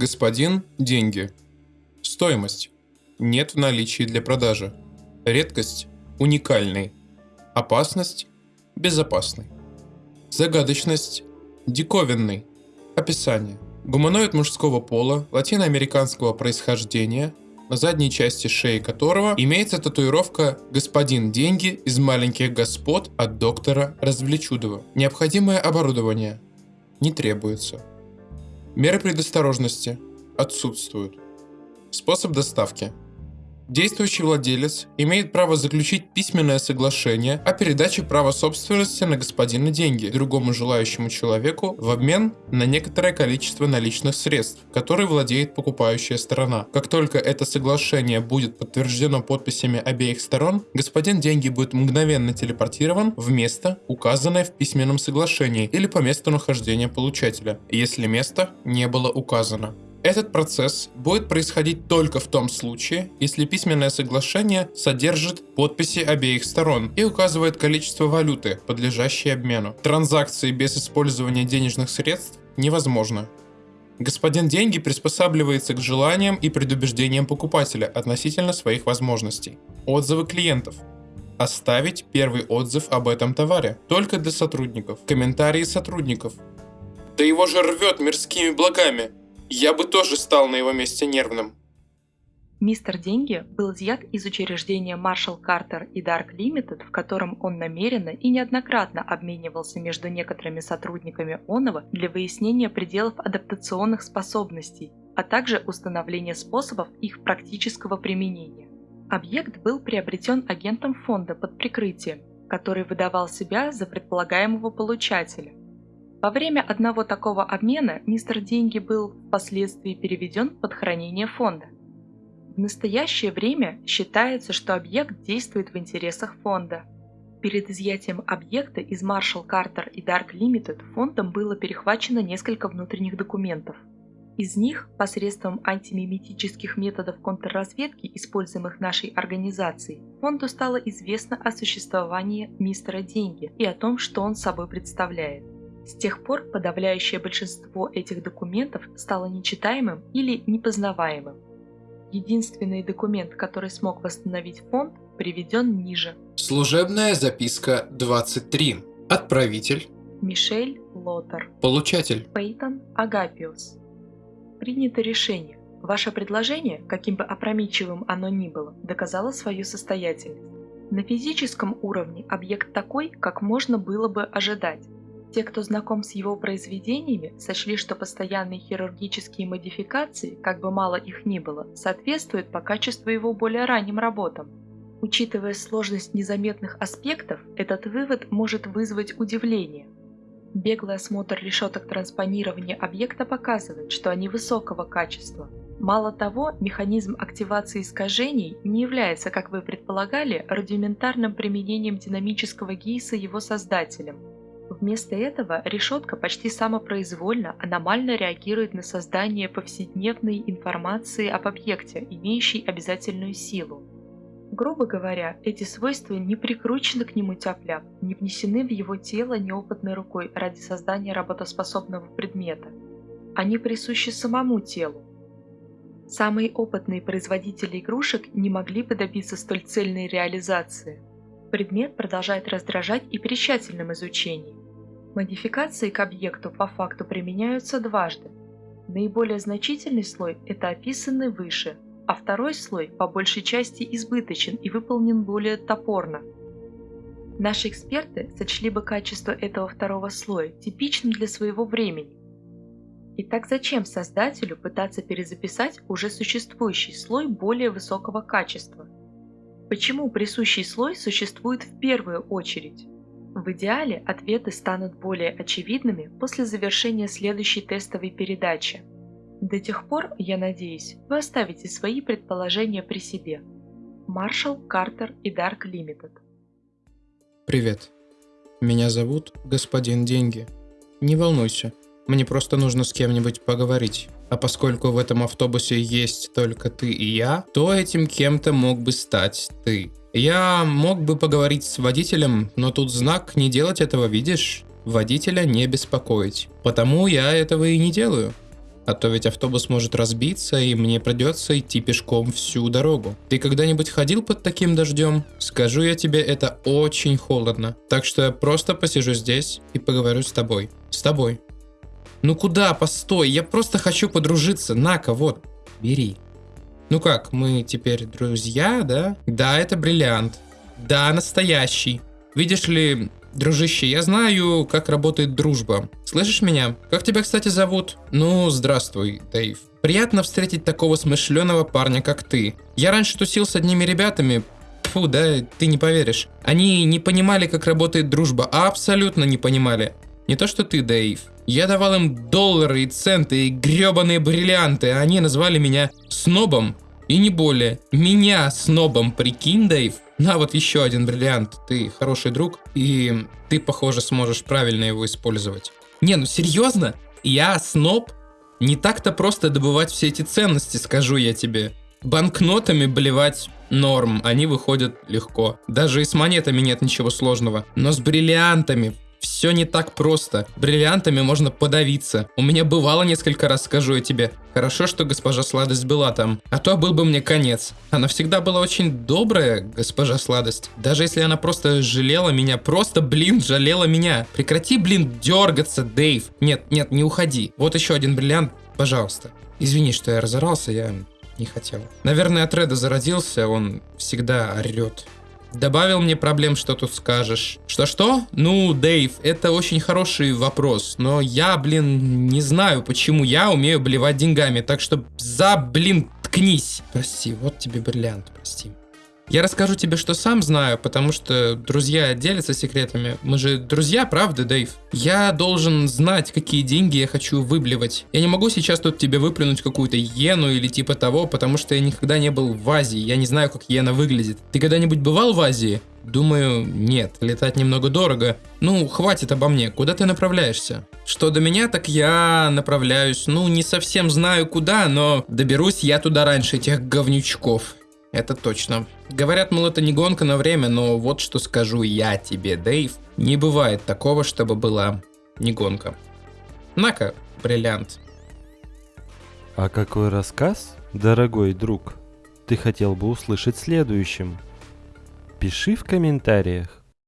Господин – деньги. Стоимость – нет в наличии для продажи. Редкость – уникальный. Опасность – безопасный. Загадочность – диковинный. Описание. Гуманоид мужского пола, латиноамериканского происхождения, на задней части шеи которого имеется татуировка «Господин деньги из маленьких господ» от доктора Развлечудова. Необходимое оборудование не требуется. Меры предосторожности отсутствуют. Способ доставки. Действующий владелец имеет право заключить письменное соглашение о передаче права собственности на господина деньги другому желающему человеку в обмен на некоторое количество наличных средств, которые владеет покупающая сторона. Как только это соглашение будет подтверждено подписями обеих сторон, господин деньги будет мгновенно телепортирован в место, указанное в письменном соглашении или по месту нахождения получателя, если место не было указано. Этот процесс будет происходить только в том случае, если письменное соглашение содержит подписи обеих сторон и указывает количество валюты, подлежащей обмену. Транзакции без использования денежных средств невозможно. Господин деньги приспосабливается к желаниям и предубеждениям покупателя относительно своих возможностей. Отзывы клиентов. Оставить первый отзыв об этом товаре. Только для сотрудников. Комментарии сотрудников. Да его же рвет мирскими благами. Я бы тоже стал на его месте нервным. Мистер Деньги был изъят из учреждения Marshall Carter и Dark Limited, в котором он намеренно и неоднократно обменивался между некоторыми сотрудниками Онова для выяснения пределов адаптационных способностей, а также установления способов их практического применения. Объект был приобретен агентом фонда под прикрытием, который выдавал себя за предполагаемого получателя. Во время одного такого обмена мистер Деньги был впоследствии переведен под хранение фонда. В настоящее время считается, что объект действует в интересах фонда. Перед изъятием объекта из Marshall Carter и Dark Limited фондом было перехвачено несколько внутренних документов. Из них посредством антимиметических методов контрразведки, используемых нашей организацией, фонду стало известно о существовании мистера Деньги и о том, что он собой представляет. С тех пор подавляющее большинство этих документов стало нечитаемым или непознаваемым. Единственный документ, который смог восстановить фонд, приведен ниже. Служебная записка 23. Отправитель. Мишель Лотер. Получатель. Пейтон Агапиус. Принято решение. Ваше предложение, каким бы опрометчивым оно ни было, доказало свою состоятельность. На физическом уровне объект такой, как можно было бы ожидать. Те, кто знаком с его произведениями, сочли, что постоянные хирургические модификации, как бы мало их ни было, соответствуют по качеству его более ранним работам. Учитывая сложность незаметных аспектов, этот вывод может вызвать удивление. Беглый осмотр решеток транспонирования объекта показывает, что они высокого качества. Мало того, механизм активации искажений не является, как вы предполагали, рудиментарным применением динамического гейса его создателем – Вместо этого решетка почти самопроизвольно аномально реагирует на создание повседневной информации об объекте, имеющей обязательную силу. Грубо говоря, эти свойства не прикручены к нему тяп не внесены в его тело неопытной рукой ради создания работоспособного предмета. Они присущи самому телу. Самые опытные производители игрушек не могли бы добиться столь цельной реализации. Предмет продолжает раздражать и при тщательном изучении. Модификации к объекту по факту применяются дважды. Наиболее значительный слой – это описанный выше, а второй слой по большей части избыточен и выполнен более топорно. Наши эксперты сочли бы качество этого второго слоя типичным для своего времени. Итак, зачем создателю пытаться перезаписать уже существующий слой более высокого качества? Почему присущий слой существует в первую очередь? В идеале ответы станут более очевидными после завершения следующей тестовой передачи. До тех пор, я надеюсь, вы оставите свои предположения при себе. Маршал, Картер и Дарк Лимитед. Привет. Меня зовут Господин Деньги. Не волнуйся, мне просто нужно с кем-нибудь поговорить. А поскольку в этом автобусе есть только ты и я, то этим кем-то мог бы стать ты. Я мог бы поговорить с водителем, но тут знак «не делать этого», видишь? Водителя не беспокоить. Потому я этого и не делаю. А то ведь автобус может разбиться, и мне придется идти пешком всю дорогу. Ты когда-нибудь ходил под таким дождем? Скажу я тебе, это очень холодно. Так что я просто посижу здесь и поговорю с тобой. С тобой. Ну куда? Постой, я просто хочу подружиться. На-ка, вот, бери. Ну как, мы теперь друзья, да? Да, это бриллиант. Да, настоящий. Видишь ли, дружище, я знаю, как работает дружба. Слышишь меня? Как тебя, кстати, зовут? Ну, здравствуй, Дэйв. Приятно встретить такого смышленого парня, как ты. Я раньше тусил с одними ребятами, Фу, да, ты не поверишь. Они не понимали, как работает дружба, абсолютно не понимали. Не то что ты, Дэйв. Я давал им доллары и центы и гребаные бриллианты, а они назвали меня снобом. И не более. Меня снобом, прикинь, Дэйв? На вот еще один бриллиант. Ты хороший друг, и ты, похоже, сможешь правильно его использовать. Не, ну серьезно? Я сноб? Не так-то просто добывать все эти ценности, скажу я тебе. Банкнотами блевать норм, они выходят легко. Даже и с монетами нет ничего сложного. Но с бриллиантами все не так просто. Бриллиантами можно подавиться. У меня бывало несколько раз, скажу я тебе. Хорошо, что госпожа Сладость была там. А то был бы мне конец. Она всегда была очень добрая, госпожа Сладость. Даже если она просто жалела меня, просто, блин, жалела меня. Прекрати, блин, дергаться, Дэйв. Нет, нет, не уходи. Вот еще один бриллиант, пожалуйста. Извини, что я разорался, я не хотел. Наверное, от Реда зародился, он всегда орет. Добавил мне проблем, что тут скажешь. Что-что? Ну, Дэйв, это очень хороший вопрос, но я, блин, не знаю, почему я умею блевать деньгами, так что за, блин, ткнись. Прости, вот тебе бриллиант, прости. Я расскажу тебе, что сам знаю, потому что друзья делятся секретами. Мы же друзья, правда, Дэйв? Я должен знать, какие деньги я хочу выблевать. Я не могу сейчас тут тебе выплюнуть какую-то иену или типа того, потому что я никогда не был в Азии. Я не знаю, как иена выглядит. Ты когда-нибудь бывал в Азии? Думаю, нет, летать немного дорого. Ну, хватит обо мне, куда ты направляешься? Что до меня, так я направляюсь, ну, не совсем знаю куда, но доберусь я туда раньше этих говнючков. Это точно. Говорят, мол, это не гонка на время, но вот что скажу я тебе, Дэйв. Не бывает такого, чтобы была не гонка. На-ка, бриллиант. А какой рассказ, дорогой друг, ты хотел бы услышать следующим? Пиши в комментариях.